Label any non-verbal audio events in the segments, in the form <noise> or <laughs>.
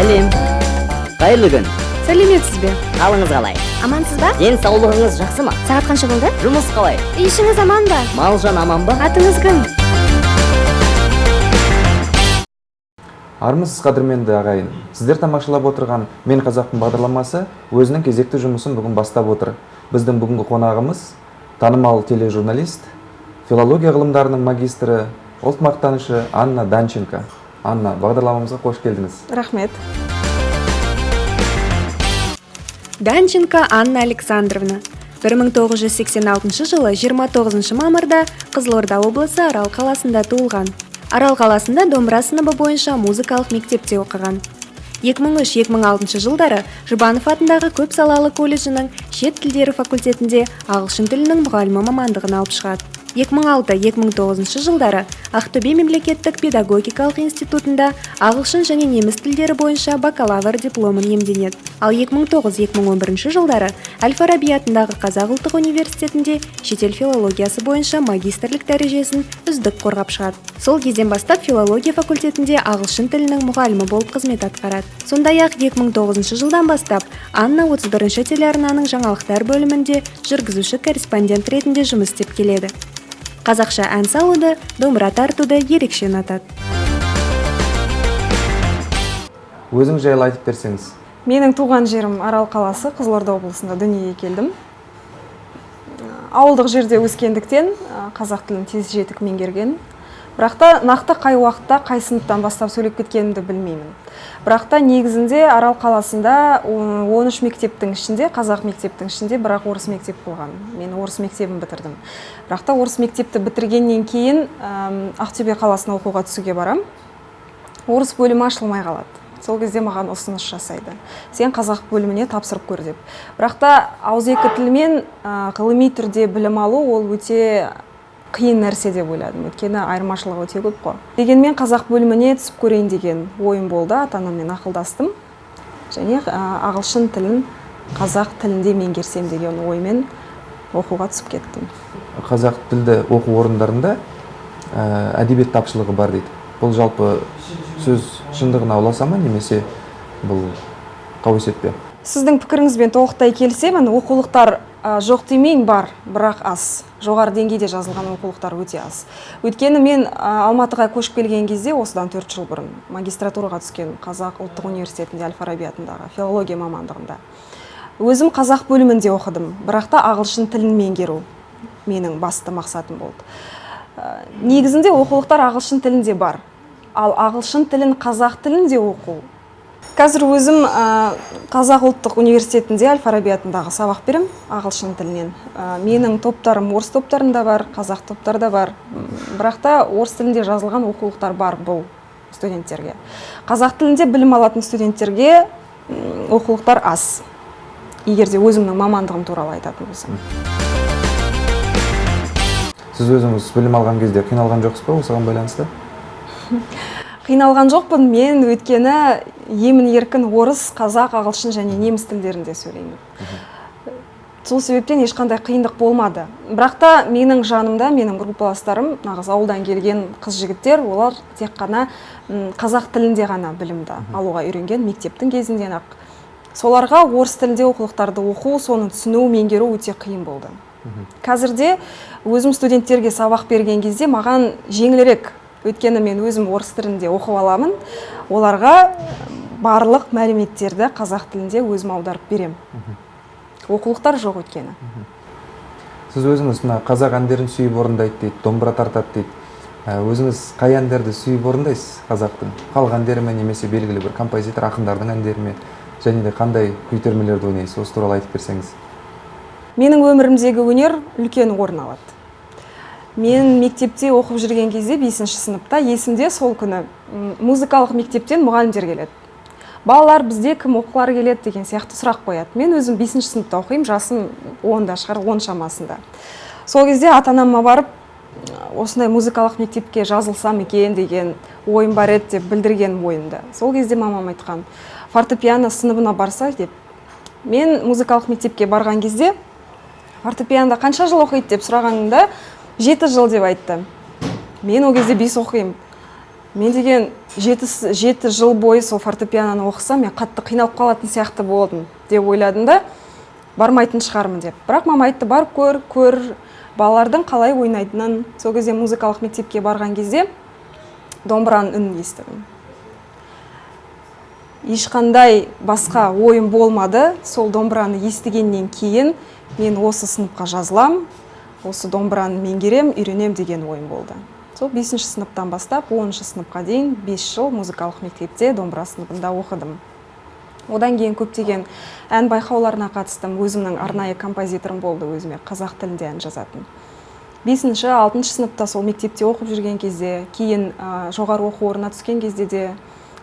сәлем. Қайырлы күн. Сәлеметсіз бе қалыңыз қалай? Амансыз ба? Денсаулығыңыз жақсы ма? Сағат қанша болды? Жұмыс қалай? Үй ішіңіз аман ба? Малжан аман ба? Атыңыз кім? Армысыз қадірменді ағайын сіздер тамашалап отырған мен қазақпын бағдарламасы өзінің кезекті жұмысын бүгін бастап отыр. Біздің бүгінгі қонағымыз танымал тележурналист филология ғылымдарының магистрі ұлт мақтанышы анна данченко. Анна бағдарламамызға қош келдіңіз. Рахмет. Данченко анна александровна. 1986 жылы 29 мамырда қызылорда облысы арал қаласында туылған. Арал қаласында домбыра сыныбы бойынша музыкалық мектепте оқыған. 2003-2006 жылдары жұбанов атындағы көп салалы колледжінің шет тілдері факультетінде ағылшын тілінің мұғалімі мамандығын алып шығады. 2006-2009 жылдары ақтөбе мемлекеттік педагогикалық институтында ағылшын және неміс тілдері бойынша бакалавр дипломын иемденеді. Ал 2009-2011 жылдары әл фараби атындағы қазақ ұлттық университетінде шетел филологиясы бойынша магистрлік дәрежесін үздік қорғап шығады. Сол кезден бастап филология факультетінде ағылшын тілінің мұғалімі болып қызмет атқарады. Сондай ақ 2009 жылдан бастап анна 31 телеарнаның жаңалықтар бөлімінде жүргізуші корреспондент ретінде жұмыс істеп келеді. Қазақша ән салуды домбыра тартуды ерекше ұнатады. Өзіңіз жайлы айтып берсеңіз. Менің туған жерім арал қаласы қызылорда облысында дүниеге келдім. Ауылдық жерде өскендіктен қазақ тілін тез жетік меңгерген. Бірақ та нақты қай уақытта қай сыныптан бастап сөйлеп кеткенімді білмеймін. Бірақ та негізінде арал қаласында 13 мектептің ішінде қазақ мектептің ішінде бірақ орыс мектеп болған. Мен орыс мектебін бітірдім. Бірақ та орыс мектепті бітіргеннен кейін ақтөбе қаласына оқуға түсуге барам. Орыс бөлімі ашылмай қалады. Сол кезде маған ұсыныс жасайды. Сен қазақ бөліміне тапсырып көр деп. Бірақ та ауызекі тілмен ғылыми түрде білім алу ол өте қиын нәрсе деп ойладым. Өйткені айырмашылығы өте көп қой. Дегенмен қазақ бөліміне түсіп көрейін деген ойым болды. Ата анаммен ақылдастым. Және ағылшын тілін қазақ тілінде меңгерсем деген оймен оқуға түсіп кеттім. Қазақ тілді оқу орындарында әдебиет тапшылығы бар дейді. Бұл жалпы сөз шындығына ұласа ма немесе бұл қауесет пе сіздің пікіріңізбен толықтай келісемін. Оқулықтар жоқ демейін бар бірақ аз. Жоғары деңгейде жазылған оқулықтар өте аз. Өйткені мен алматыға көшіп келген кезде осыдан төрт жыл бұрын магистратураға түскен қазақ ұлттық университетінде әл фараби атындағы филология мамандығында. Өзім қазақ бөлімінде оқыдым бірақ та ағылшын тілін меңгеру менің басты мақсатым болды. Негізінде оқулықтар ағылшын тілінде бар. Ал ағылшын тілін қазақ тілінде оқу қазір өзім қазақ ұлттық университетінде әл фараби атындағы сабақ берем ағылшын тілінен. Менің топтарым орыс топтарында бар қазақ топтарда бар. Бірақ та орыс тілінде жазылған оқулықтар бар бұл студенттерге. Қазақ тілінде білім алатын студенттерге оқулықтар аз. Егер де өзімнің мамандығым туралы айтатын болсам. Сіз өзіңіз білім алған кезде қиналған жоқсыз ба осыған байланысты? <laughs> қиналған жоқпын. Мен өйткені емін еркін орыс қазақ ағылшын және неміс тілдерінде сөйлеймін. Сол себептен ешқандай қиындық болмады. Бірақ та менің жанымда менің группаластарым нағыз ауылдан келген қыз жігіттер олар тек қана қазақ тілінде ғана білімді алуға үйренген мектептің кезінден ақ соларға орыс тілінде оқулықтарды оқу соны түсіну меңгеру өте қиын болды. Қазірде өзім студенттерге сабақ берген кезде маған жеңілірек өйткені мен өзім орыс тілінде оқып аламын. Оларға барлық мәліметтерді қазақ тілінде өзім аударып берем. оқулықтар жоқ өйткені. Сіз өзіңіз мына қазақ әндерін сүйіп орындайды дейді домбыра тартады дейді. Өзіңіз қай әндерді сүйіп орындайсыз қазақтың халық әндері ме немесе белгілі бір композитор ақындардың әндері ме? Және де қандай күй ойнайсыз? Осы туралы айтып берсеңіз. Менің өмірімдегі өнер үлкен орын алады. Мен мектепте оқып жүрген кезде бесінші сыныпта есімде сол күні музыкалық мектептен мұғалімдер келеді. Балалар бізде кім оқығылары келеді деген сияқты сұрақ қояды. Мен өзім бесінші сыныпта оқимын жасым онда шығар он шамасында. Сол кезде ата анама барып осындай музыкалық мектепке жазылсам екен деген ойым бар еді деп білдірген ойымды. Сол кезде мамам айтқан фортепиано сыныбына барса деп. Мен музыкалық мектепке барған кезде фортепианода қанша жыл оқиды? деп сұрағанымда жеті жыл деп айтты. Мен ол кезде бес оқимын. Мен деген жеті, жеті жыл бойы сол фортепианоны оқысам мен қатты қиналып қалатын сияқты болдым деп ойладым да бармайтын шығармын деп. Бірақ мама айтты барып көр көр. Балалардың қалай ойнайтынын. Сол кезде музыкалық мектепке барған кезде домбыраның үнін естідім. Ешқандай басқа ойым болмады. Сол домбыраны естігеннен кейін мен осы сыныпқа жазылам. Осы домбыраны меңгерем үйренем деген ойым болды. Сол бесінші сыныптан бастап оныншы сыныпқа дейін бес жыл музыкалық мектепте домбыра сыныбында оқыдым. Одан кейін көптеген ән байқауларына қатыстым. Өзімнің арнайы композиторым болды өзіме қазақ тілінде ән жазатын. Бесінші алтыншы сыныпта сол мектепте оқып жүрген кезде кейін ә, жоғары оқу орнына түскен кезде де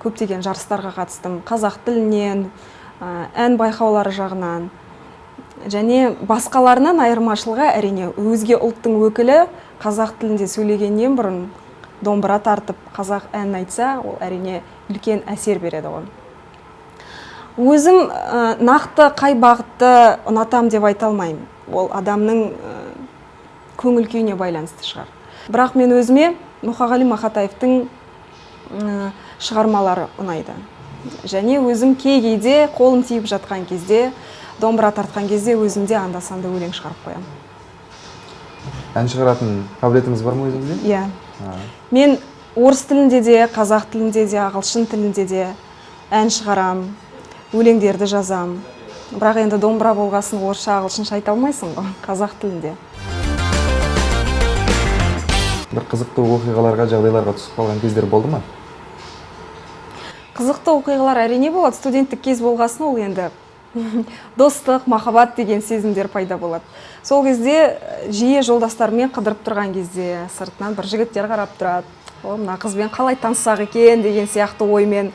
көптеген жарыстарға қатыстым. Қазақ тілінен ән байқаулары жағынан және басқаларынан айырмашылығы әрине өзге ұлттың өкілі қазақ тілінде сөйлегеннен бұрын домбыра тартып қазақ әнін айтса ол әрине үлкен әсер береді ғой өзім ә, нақты қай бағытты ұнатам деп айта алмаймын. Ол адамның ә, көңіл күйіне байланысты шығар. Бірақ мен өзіме мұқағали мақатаевтың ә, шығармалары ұнайды. Және өзім кей кейде қолым тиіп жатқан кезде домбыра тартқан кезде өзім де анда санда өлең шығарып қоямын ән шығаратын қабілетіңіз бар ма өзіңізде? Иә. А, мен орыс тілінде де қазақ тілінде де ағылшын тілінде де ән шығарам өлеңдерді жазам. Бірақ енді домбыра болғасын орысша ағылшынша айта алмайсың ғой қазақ тілінде. Бір қызықты оқиғаларға жағдайларға түсіп қалған кездер болды ма? Қызықты оқиғалар әрине болады. Студенттік кез болғасын ол енді. <laughs> достық махаббат деген сезімдер пайда болады. Сол кезде э, жиі жолдастарыммен қыдырып тұрған кезде сыртынан бір жігіттер қарап тұрады. О мына қызбен қалай таныссақ екен? деген сияқты оймен.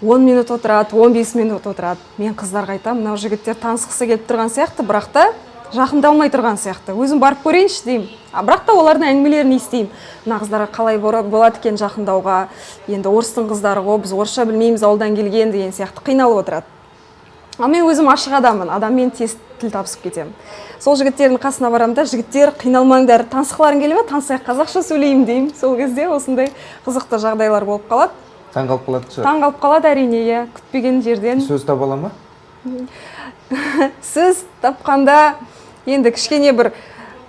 10 минут отырады 15 минут отырады. Мен қыздарға айтамын мынау жігіттер танысқысы келіп тұрған сияқты бірақ та жақындалмай тұрған сияқты. Өзім барып көрейінші деймін. А бірақ та олардың әңгімелерін естимін. Мына қыздарға қалай болады екен жақындауға. Енді орыстың қыздары ғой біз орысша білмейміз ауылдан келген деген сияқты қиналып отырады ал мен өзім ашық адаммын адаммен тез тіл табысып кетемін. Сол жігіттердің қасына барамын да жігіттер қиналмаңдар танысқыларың келе ма танысайық қазақша сөйлеймін деймін. Сол кезде осындай қызықты жағдайлар болып қалады. Таң қалып қалатын шығар таң қалып қалады әрине иә. Күтпеген жерден. Сөз таба ала ма? <laughs> Сөз тапқанда енді кішкене бір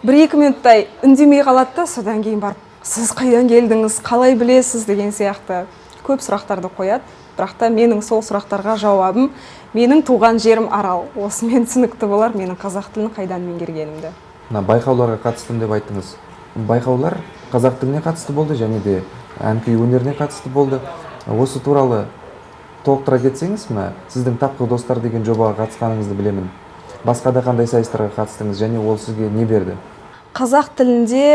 бір екі минуттай үндемей қалады да содан кейін барып сіз қайдан келдіңіз? Қалай білесіз? деген сияқты көп сұрақтарды қояды. Бірақ та менің сол сұрақтарға жауабым менің туған жерім арал. Осымен түсінікті болар менің қазақ тілін қайдан меңгергенімді. Мына байқауларға қатыстым деп айттыңыз. Байқаулар қазақ тіліне қатысты болды және де ән күй өнеріне қатысты болды. Осы туралы толықтыра кетсеңіз мына сіздің тапқыр достар деген жобаға қатысқаныңызды білемін. Басқа да қандай сайыстарға қатыстыңыз және ол сізге не берді? Қазақ тілінде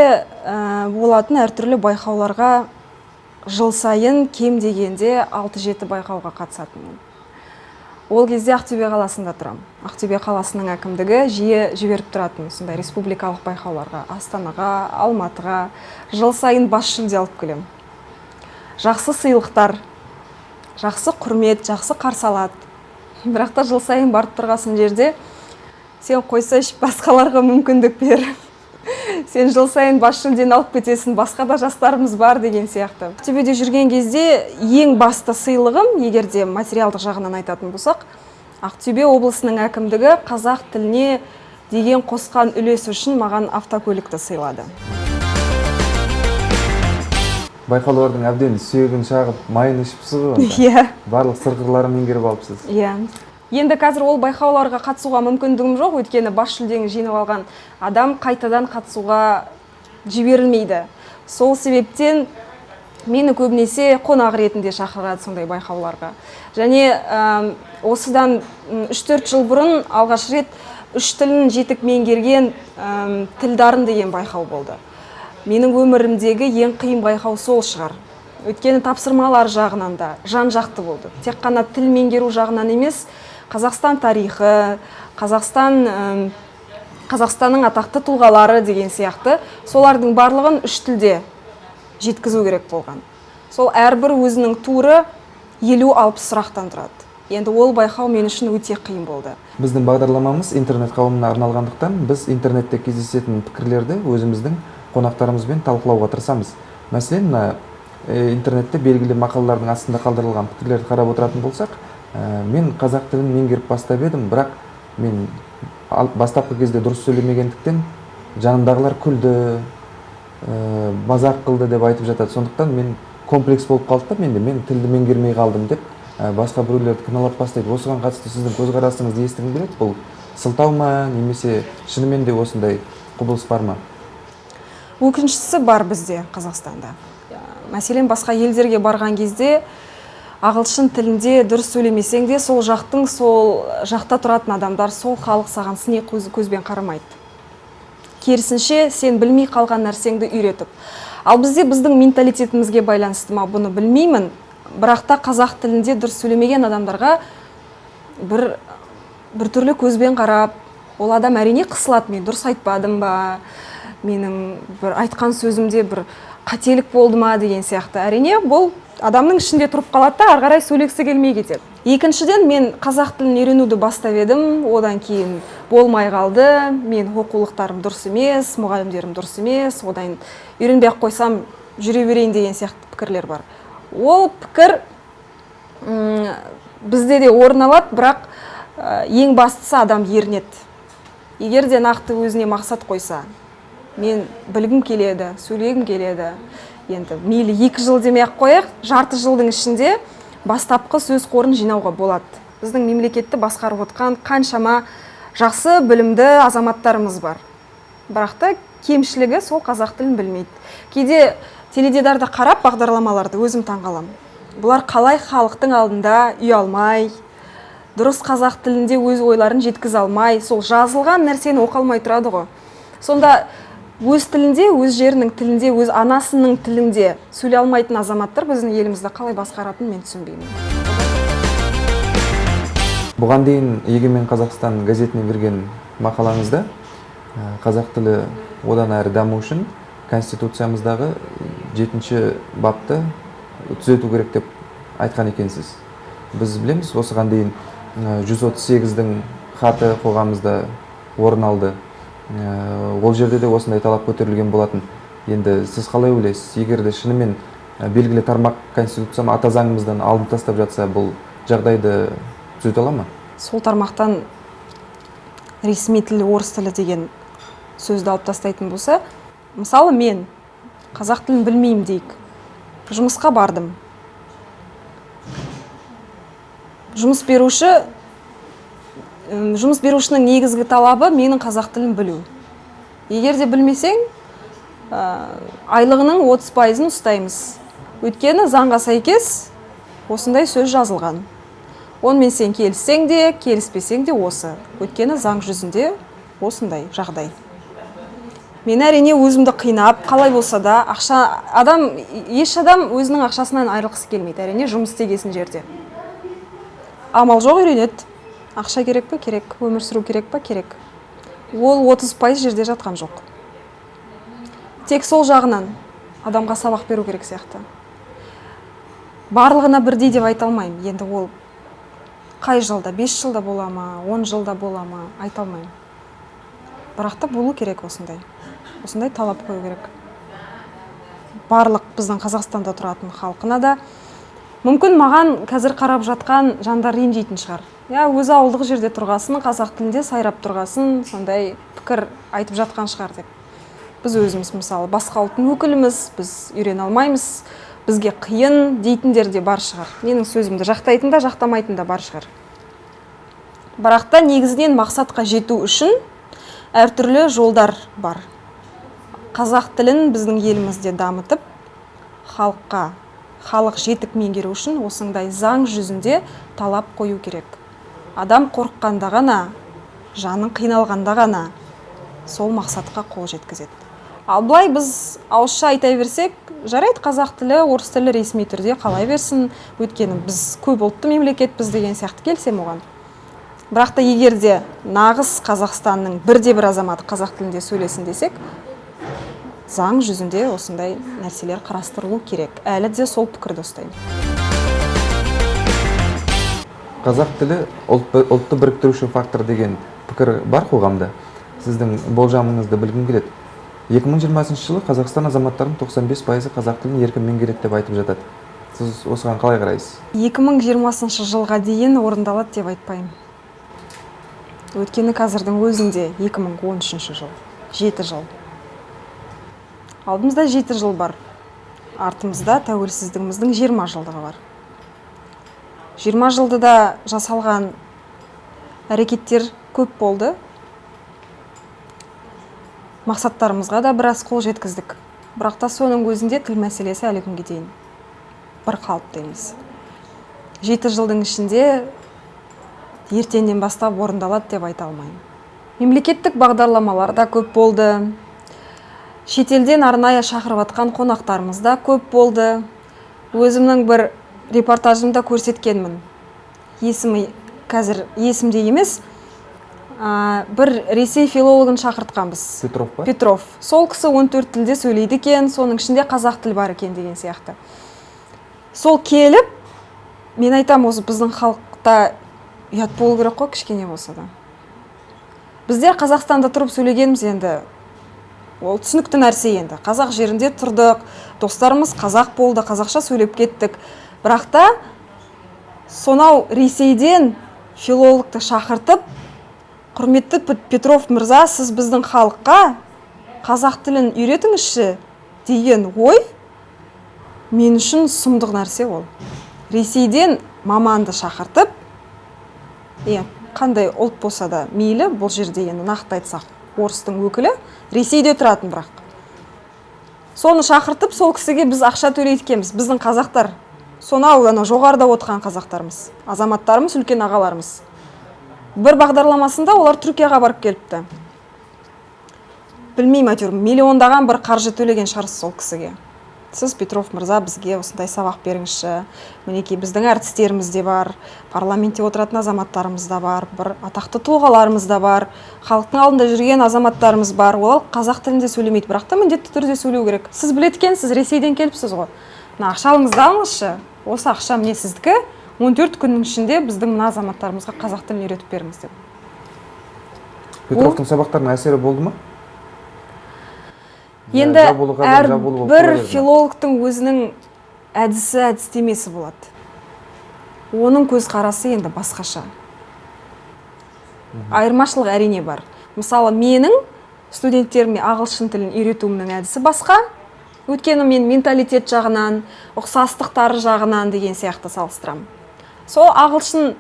ә, болатын әртүрлі байқауларға жыл сайын кем дегенде 6-7 байқауға қатысатынмын. Ол кезде ақтөбе қаласында тұрамын ақтөбе қаласының әкімдігі жиі жіберіп тұратын сондай республикалық байқауларға астанаға алматыға жыл сайын бас жүлде алып келемін. Жақсы сыйлықтар жақсы құрмет жақсы қарсы алады. Бірақ та жыл сайын барып тұрғасын жерде сен қойсайшы басқаларға мүмкіндік бер сен жыл сайын бас жүлдені алып кетесің басқа да жастарымыз бар деген сияқты. Ақтөбеде жүрген кезде ең басты сыйлығым егер де материалдық жағынан айтатын болсақ ақтөбе облысының әкімдігі қазақ тіліне деген қосқан үлесі үшін маған автокөлікті сыйлады. Байқаулардың әбден сүйегін шағып майын ішіпсіз ғой <laughs> иә. Барлық сыр қырларын меңгеріп алыпсыз. Иә. Енді қазір ол байқауларға қатысуға мүмкіндігім жоқ. Өйткені бас жүлдені жеңіп алған адам қайтадан қатысуға жіберілмейді. Сол себептен мені көбінесе қонақ ретінде шақырады сондай байқауларға. Және осыдан үш төрт жыл бұрын алғаш рет үш тілін жетік меңгерген тілдарын деген байқау болды. Менің өмірімдегі ең қиын байқау сол шығар. Өйткені тапсырмалар жағынан да жан жақты болды. Тек қана тіл меңгеру жағынан емес қазақстан тарихы қазақстан қазақстанның атақты тұлғалары деген сияқты солардың барлығын үш тілде жеткізу керек болған. Сол әрбір өзінің туры елу алпыс сұрақтан тұрады. Енді ол байқау мен үшін өте қиын болды. Біздің бағдарламамыз интернет қауымына арналғандықтан біз интернетте кездесетін пікірлерді өзіміздің қонақтарымызбен талқылауға тырысамыз. Мәселен интернетте белгілі мақалалардың астында қалдырылған пікірлерді қарап отыратын болсақ мен қазақ тілін меңгеріп бастап едім бірақ мен бастапқы кезде дұрыс сөйлемегендіктен жанымдағылар күлді ә, мазақ қылды деп айтып жатады. Сондықтан мен комплекс болып қалды да менде. Мен тілді меңгермей қалдым деп ә, басқа біреулерді кінәлап бастайды. Осыған қатысты сіздің көзқарасыңызды естігім келеді? Бұл сылтау ма немесе шынымен де осындай құбылыс бар ма? Өкініштісі бар бізде қазақстанда. Мәселен басқа елдерге барған кезде ағылшын тілінде дұрыс сөйлемесең де сол жақтың сол жақта тұратын адамдар сол халық саған сыни көз- көзбен қарамайды. Керісінше сен білмей қалған нәрсеңді үйретіп. Ал бізде біздің менталитетімізге байланысты ма бұны білмеймін. Бірақ та қазақ тілінде дұрыс сөйлемеген адамдарға бір біртүрлі көзбен қарап ол адам әрине қысылады. Мен дұрыс айтпадым ба? Менің бір айтқан сөзімде бір қателік болды ма деген сияқты. Әрине бұл адамның ішінде тұрып қалады да ары қарай сөйлегісі келмей кетеді. Екіншіден мен қазақ тілін үйренуді бастап едім. Одан кейін болмай қалды. Мен оқулықтарым дұрыс емес мұғалімдерім дұрыс емес. Одан үйренбей ақ қойсам жүре берейін деген сияқты пікірлер бар. Ол пікір м, бізде де орын алады бірақ ең бастысы адам ерінеді. Егер де нақты өзіне мақсат қойса мен білгім келеді сөйлегім келеді. Енді мейлі екі жыл демей ақ қояйық жарты жылдың ішінде бастапқы сөз қорын жинауға болады. Біздің мемлекетті басқарып отқан қаншама жақсы білімді азаматтарымыз бар. Бірақ та кемшілігі сол қазақ тілін білмейді. Кейде теледидарда қарап бағдарламаларды өзім таңғаламын. Бұлар қалай халықтың алдында ұялмай дұрыс қазақ тілінде өз ойларын жеткізе алмай сол жазылған нәрсені оқи алмай тұрады ғой. Сонда өз тілінде өз жерінің тілінде өз анасының тілінде сөйлей алмайтын азаматтар біздің елімізді қалай басқаратынын мен түсінбеймін. Бұған дейін егемен қазақстан газетіне берген мақалаңызда қазақ тілі одан әрі даму үшін конституциямыздағы жетінші бапты түзету керек деп айтқан екенсіз. Біз білеміз осыған дейін ә, 138-дің хаты қоғамымызда орын алды. Ол жерде де осындай талап көтерілген болатын. Енді сіз қалай ойлайсыз? Егер де шынымен ә, белгілі тармақ конституция ата заңымыздан алынып тастап жатса бұл жағдайды түзете ала ма? Сол тармақтан ресми тіл орыс тілі деген сөзді алып тастайтын болса мысалы мен қазақ тілін білмеймін дейік. Жұмысқа бардым. Жұмыс беруші жұмыс берушінің негізгі талабы менің қазақ тілін білу. Егер де білмесең айлығының 30 пайызын ұстаймыз. Өйткені заңға сәйкес осындай сөз жазылған. Онымен сен келіссең де келіспесең де осы. Өйткені заң жүзінде осындай жағдай. Мен әрине өзімді қинап қалай болса да ақша адам еш адам өзінің ақшасынан айырылғысы келмейді. Әрине жұмыс істегесін жерде. Амал жоқ үйренеді. Ақша керек пе? керек. Өмір сүру керек па керек. Ол 30 пайыз жерде жатқан жоқ. Тек сол жағынан адамға сабақ беру керек сияқты. Барлығына бірдей деп айта алмаймын. Енді ол қай жылда? 5 жылда бола ма? 10 жылда бола ма? Айта алмаймын. Бірақ та болу керек осындай. Осындай талап қою керек. Барлық біздің қазақстанда тұратын халқына да мүмкін маған қазір қарап жатқан жандар ренжитін шығар. Иә өзі ауылдық жерде тұрғасын қазақ тілінде сайрап тұрғасын сондай пікір айтып жатқан шығар деп. Біз өзіміз мысалы басқа ұлттың өкіліміз біз үйрене алмаймыз бізге қиын дейтіндер де бар шығар. Менің сөзімді жақтайтын да жақтамайтын да бар шығар. Бірақ та негізінен мақсатқа жету үшін әртүрлі жолдар бар. Қазақ тілін біздің елімізде дамытып халыққа халық жетік меңгеру үшін осындай заң жүзінде талап қою керек. Адам қорыққанда ғана жаның қиналғанда ғана сол мақсатқа қол жеткізеді. Ал былай біз ауызша айта берсек жарайды қазақ тілі орыс тілі ресми түрде қалай берсін. Өйткені біз көп ұлтты мемлекетпіз деген сияқты келісемін оған бірақ та егер де нағыз қазақстанның бірде бір азаматы қазақ тілінде сөйлесін десек заң жүзінде осындай нәрселер қарастырылу керек. Әлі де сол пікірді ұстаймын. Қазақ тілі ұлт, ұлтты біріктіруші фактор деген пікір бар қоғамда. Сіздің болжамыңызды білгім келеді. 2020 жылы қазақстан азаматтарының 95 пайызы қазақ тілін еркін меңгереді деп айтып жатады. Сіз осыған қалай қарайсыз? 2020 жылға дейін орындалады деп айтпаймын. Өйткені қазірдің өзінде 2013 жыл жеті жыл. Алдымызда жеті жыл бар. Артымызда тәуелсіздігіміздің 20 жылдығы бар. 20 жылдыда жасалған әрекеттер көп болды. Мақсаттарымызға да біраз қол жеткіздік. Бірақ та соның өзінде тіл мәселесі әлі күнге дейін бір қалыпты емес. Жеті жылдың ішінде ертеңнен бастап орындалады деп айта алмаймын. Мемлекеттік бағдарламалар да көп болды. Шетелден арнайы шақырып жатқан қонақтарымыз да көп болды. Өзімнің бір репортажымда көрсеткенмін. Есімі қазір есімде емес ә, бір ресей филологын шақыртқанбыз. Петров па? Петров. Сол кісі 14 тілде сөйлейді екен соның ішінде қазақ тілі бар екен деген сияқты. Сол келіп мен айтам осы біздің халықта ұят болу керек қой кішкене болса да. Біздер қазақстанда тұрып сөйлегенбіз енді. Ол түсінікті нәрсе енді. Қазақ жерінде тұрдық достарымыз қазақ болды қазақша сөйлеп кеттік. Бірақ та сонау ресейден филологты шақыртып құрметті петров мырза сіз біздің халыққа қазақ тілін үйретіңізші деген ой мен үшін сұмдық нәрсе ол. Ресейден маманды шақыртып е қандай ұлт болса да мейлі бұл жерде енді нақты айтсақ. Орыстың өкілі ресейде тұратын бірақ. Соны шақыртып сол кісіге біз ақша төлейді біздің қазақтар сонау ана жоғарыда отырған қазақтарымыз азаматтарымыз үлкен ағаларымыз. Бір бағдарламасында олар түркияға барып келіпті. Білмеймін әйтеуір миллиондаған бір қаржы төлеген шығарсыз сол кісіге. Сіз петров мырза бізге осындай сабақ беріңізші. Мінекей біздің әртістеріміз де бар парламентте отыратын азаматтарымыз да бар бір атақты тұлғаларымыз да бар халықтың алдында жүрген азаматтарымыз бар. Олар қазақ тілінде сөйлемейді бірақ та міндетті түрде сөйлеу керек. Сіз біледі екенсіз ресейден келіпсіз ғой. Мына ақшаларыңызды алыңызшы. Осы ақша міне сіздікі. 14 күннің ішінде біздің мына азаматтарымызға қазақ тілін үйретіп беріңіз деп. Петровтың сабақтарының әсері болды ма? Енді әрбір берді ме? филологтың өзінің әдісі әдістемесі болады. Оның көзқарасы енді басқаша. Айырмашылық әрине бар. Мысалы менің студенттеріме ағылшын тілін үйретуімнің әдісі басқа. Өйткені мен менталитет жағынан ұқсастықтары жағынан деген сияқты салыстырамын. Сол ағылшын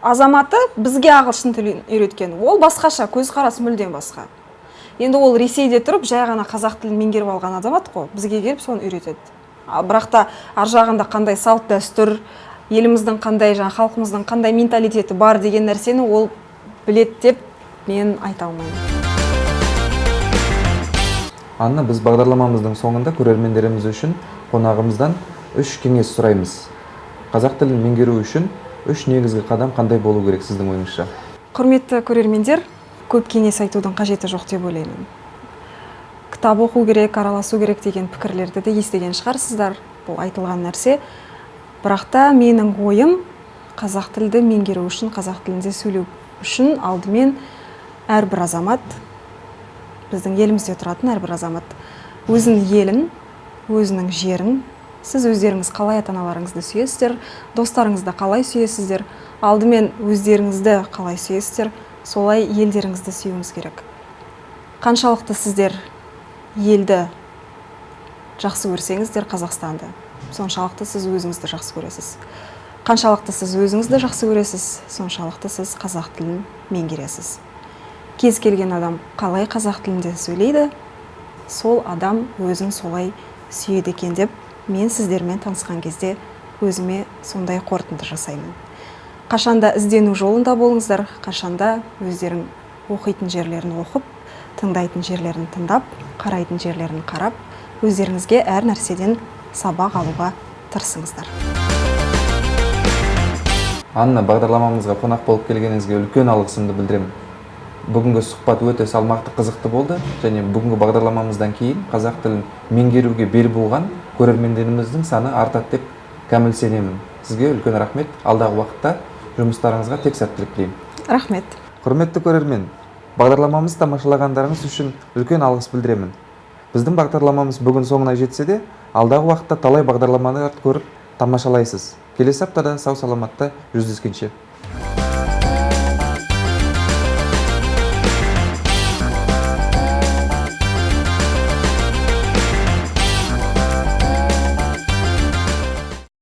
азаматы бізге ағылшын тілін үйреткен. Ол басқаша көзқарасы мүлдем басқа. Енді ол ресейде тұрып жай ғана қазақ тілін меңгеріп алған азамат қой. Бізге келіп соны үйретеді. Ал бірақ та ар жағында қандай салт дәстүр еліміздің қандай жаңа халқымыздың қандай менталитеті бар деген нәрсені ол білет деп мен айта алмаймын. Анна біз бағдарламамыздың соңында көрермендеріміз үшін қонағымыздан үш кеңес сұраймыз. Қазақ тілін меңгеру үшін үш негізгі қадам қандай болу керек сіздің ойыңызша? Құрметті көрермендер көп кеңес айтудың қажеті жоқ деп ойлаймын. Кітап оқу керек араласу керек деген пікірлерді де естіген шығарсыздар бұл айтылған нәрсе. Бірақ та менің ойым қазақ тілді меңгеру үшін қазақ тілінде сөйлеу үшін алдымен әрбір азамат біздің елімізде тұратын әрбір азамат өзінің елін өзінің жерін сіз өздеріңіз қалай ата аналарыңызды сүйесіздер достарыңызды қалай сүйесіздер алдымен өздеріңізді қалай сүйесіздер солай елдеріңізді сүюіңіз керек. Қаншалықты сіздер елді жақсы көрсеңіздер қазақстанды. Соншалықты сіз өзіңізді жақсы көресіз. Қаншалықты сіз өзіңізді жақсы көресіз соншалықты сіз қазақ тілін меңгересіз. Кез келген адам қалай қазақ тілінде сөйлейді сол адам өзін солай сүйеді екен деп мен сіздермен танысқан кезде өзіме сондай қорытынды жасаймын. Қашанда іздену жолында болыңыздар қашанда өздерің оқитын жерлерін оқып тыңдайтын жерлерін тыңдап қарайтын жерлерін қарап өздеріңізге әр нәрседен сабақ алуға тырысыңыздар. Анна бағдарламамызға қонақ болып келгеніңізге үлкен алғысымды білдіремін. Бүгінгі сұхбат өте салмақты қызықты болды және бүгінгі бағдарламамыздан кейін қазақ тілін меңгеруге бел буған көрермендеріміздің саны артады деп кәміл сенемін сізге үлкен рахмет. Алдағы уақытта жұмыстарыңызға тек сәттілік тілеймін. Рахмет. Құрметті көрермен бағдарламамызды тамашалағандарыңыз үшін үлкен алғыс білдіремін. Біздің бағдарламамыз бүгін соңына жетсе де алдағы уақытта талай бағдарламаларды көріп тамашалайсыз. Келесі аптада сау саламатта жүздескенше.